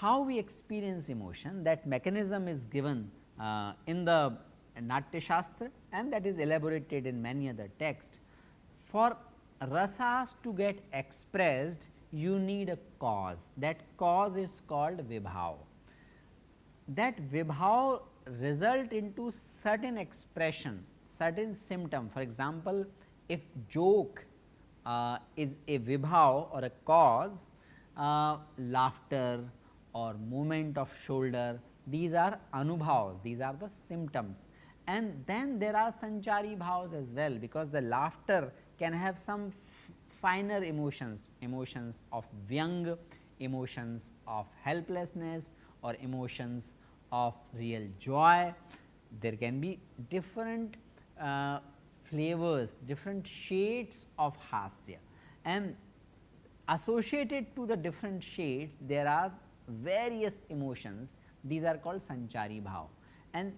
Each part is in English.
how we experience emotion that mechanism is given uh, in the Natya Shastra and that is elaborated in many other texts. For rasas to get expressed you need a cause. That cause is called vibhav. That vibhav result into certain expression certain symptom. For example, if joke uh, is a vibhav or a cause uh, laughter or movement of shoulder these are anubhavs these are the symptoms. And then there are sanchari bhavs as well because the laughter can have some finer emotions, emotions of young, emotions of helplessness or emotions of real joy. There can be different uh, flavors, different shades of hasya and associated to the different shades there are various emotions. These are called sanchari bhav. And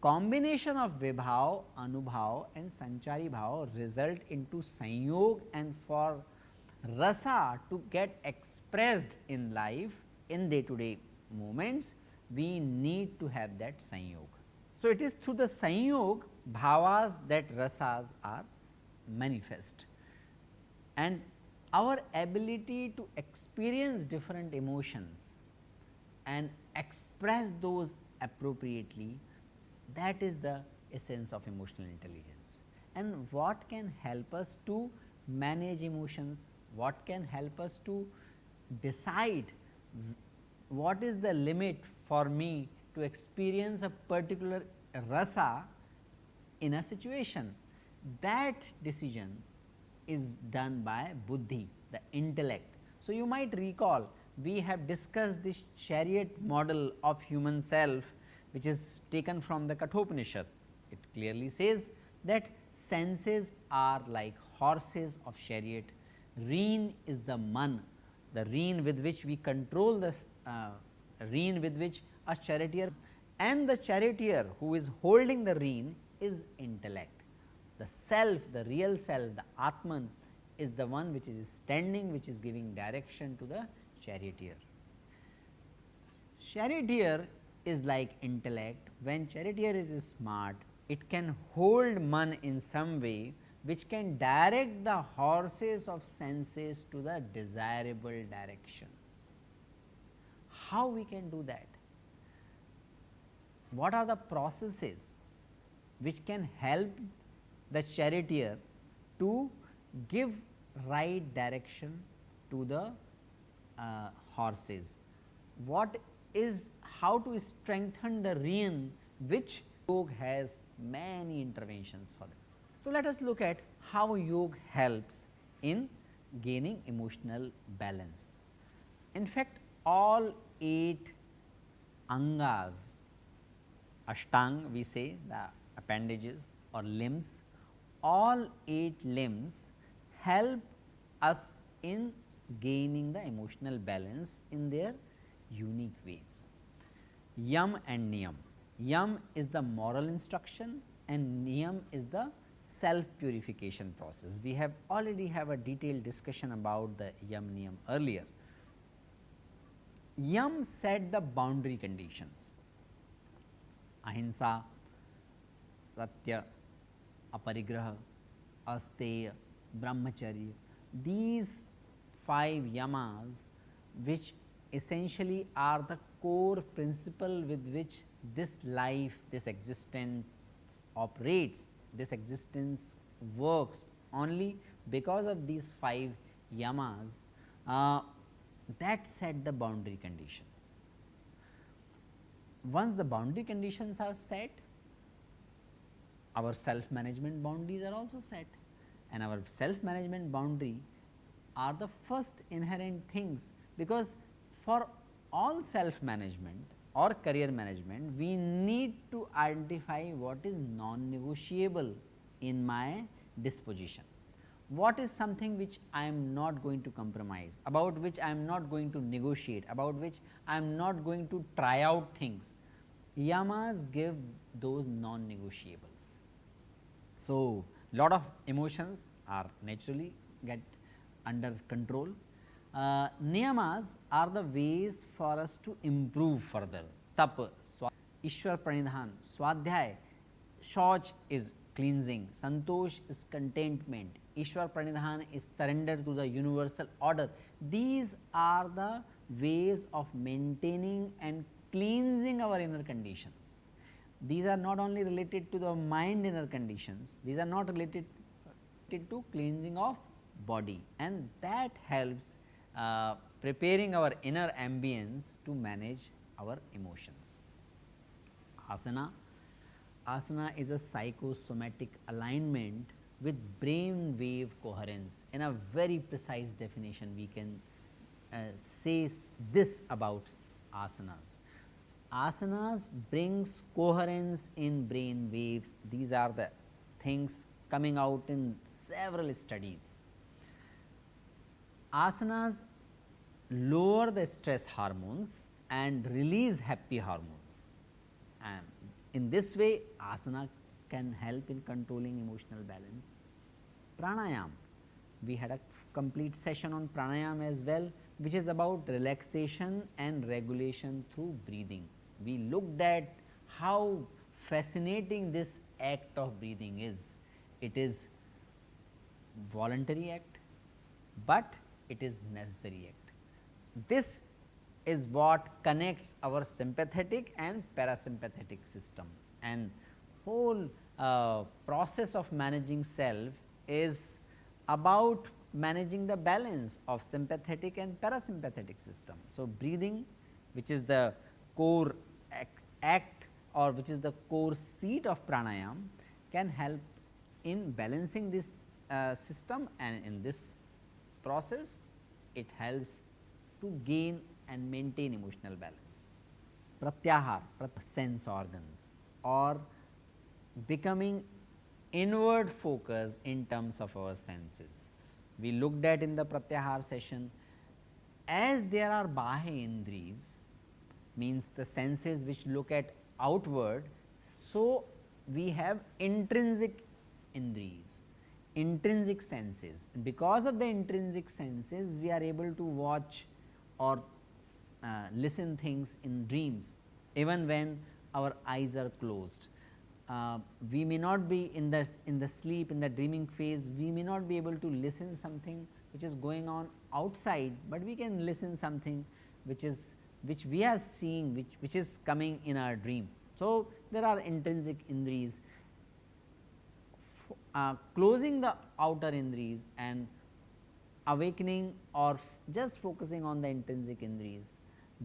combination of vibhav, anubhav and sanchari bhav result into sanyog and for rasa to get expressed in life in day to day moments we need to have that sanyog. So, it is through the sanyog bhavas that rasas are manifest and our ability to experience different emotions and express those appropriately that is the essence of emotional intelligence. And what can help us to manage emotions, what can help us to decide what is the limit for me to experience a particular rasa in a situation. That decision is done by buddhi, the intellect. So, you might recall we have discussed this chariot model of human self which is taken from the Kathopanishad. It clearly says that senses are like horses of chariot, reen is the man, the reen with which we control the uh, rein with which a charioteer and the charioteer who is holding the reen is intellect. The self, the real self, the Atman is the one which is standing, which is giving direction to the charioteer. Charioteer is like intellect, when charioteer is smart, it can hold man in some way which can direct the horses of senses to the desirable directions. How we can do that? What are the processes which can help the charioteer to give right direction to the uh, horses? What is how to strengthen the rein which yoga has many interventions for them. So, let us look at how yoga helps in gaining emotional balance. In fact, all 8 angas, ashtang we say the appendages or limbs, all 8 limbs help us in gaining the emotional balance in their unique ways. Yam and Niyam. Yam is the moral instruction and Niyam is the self purification process. We have already have a detailed discussion about the Yam Niyam earlier. Yam set the boundary conditions ahimsa, satya, aparigraha, asteya, brahmacharya. These five yamas which essentially are the core principle with which this life, this existence operates, this existence works only because of these 5 yamas uh, that set the boundary condition. Once the boundary conditions are set, our self management boundaries are also set and our self management boundary are the first inherent things because for all self management or career management, we need to identify what is non negotiable in my disposition. what is something which I am not going to compromise, about which I am not going to negotiate, about which I am not going to try out things. Yamas give those non-negotiables. So, lot of emotions are naturally get under control. Uh, niyamas are the ways for us to improve further. Tap, Ishwar Pranidhan, Swadhyay, Shauch is cleansing, Santosh is contentment, Ishwar Pranidhan is surrender to the universal order. These are the ways of maintaining and cleansing our inner conditions. These are not only related to the mind inner conditions, these are not related to cleansing of body and that helps uh, preparing our inner ambience to manage our emotions. Asana, asana is a psychosomatic alignment with brain wave coherence. In a very precise definition, we can uh, say this about asanas. Asanas brings coherence in brain waves. These are the things coming out in several studies. Asanas lower the stress hormones and release happy hormones. And in this way, asana can help in controlling emotional balance. Pranayam, we had a complete session on pranayam as well, which is about relaxation and regulation through breathing. We looked at how fascinating this act of breathing is. It is voluntary act, but it is necessary act. This is what connects our sympathetic and parasympathetic system and whole uh, process of managing self is about managing the balance of sympathetic and parasympathetic system. So, breathing which is the core act, act or which is the core seat of pranayam can help in balancing this uh, system and in this process it helps to gain and maintain emotional balance. Pratyahar, sense organs or becoming inward focus in terms of our senses. We looked at in the pratyahar session as there are bahya indris means the senses which look at outward. So, we have intrinsic indris, intrinsic senses. Because of the intrinsic senses, we are able to watch or uh, listen things in dreams even when our eyes are closed uh, we may not be in the in the sleep in the dreaming phase we may not be able to listen something which is going on outside, but we can listen something which is which we are seeing which which is coming in our dream. So, there are intrinsic indris uh, closing the outer indris and awakening or just focusing on the intrinsic indris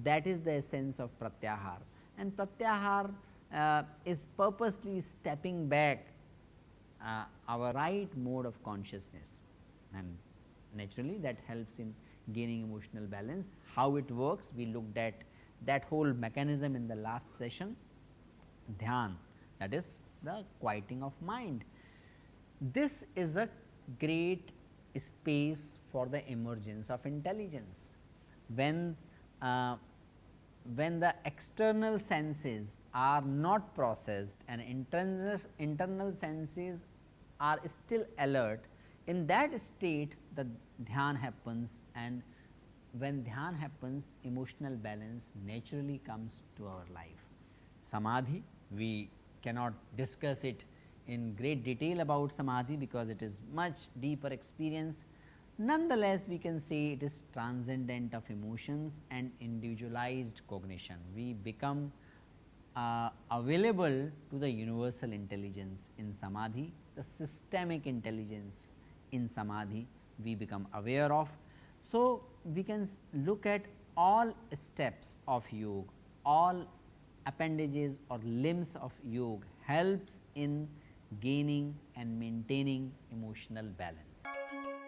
that is the essence of pratyahar and pratyahar uh, is purposely stepping back uh, our right mode of consciousness and naturally that helps in gaining emotional balance. How it works we looked at that whole mechanism in the last session dhyan that is the quieting of mind. This is a great space for the emergence of intelligence. When uh, when the external senses are not processed and internal, internal senses are still alert, in that state the dhyan happens and when dhyan happens emotional balance naturally comes to our life. Samadhi, we cannot discuss it in great detail about samadhi because it is much deeper experience, Nonetheless, we can say it is transcendent of emotions and individualized cognition. We become uh, available to the universal intelligence in samadhi, the systemic intelligence in samadhi we become aware of. So, we can look at all steps of yoga, all appendages or limbs of yoga helps in gaining and maintaining emotional balance.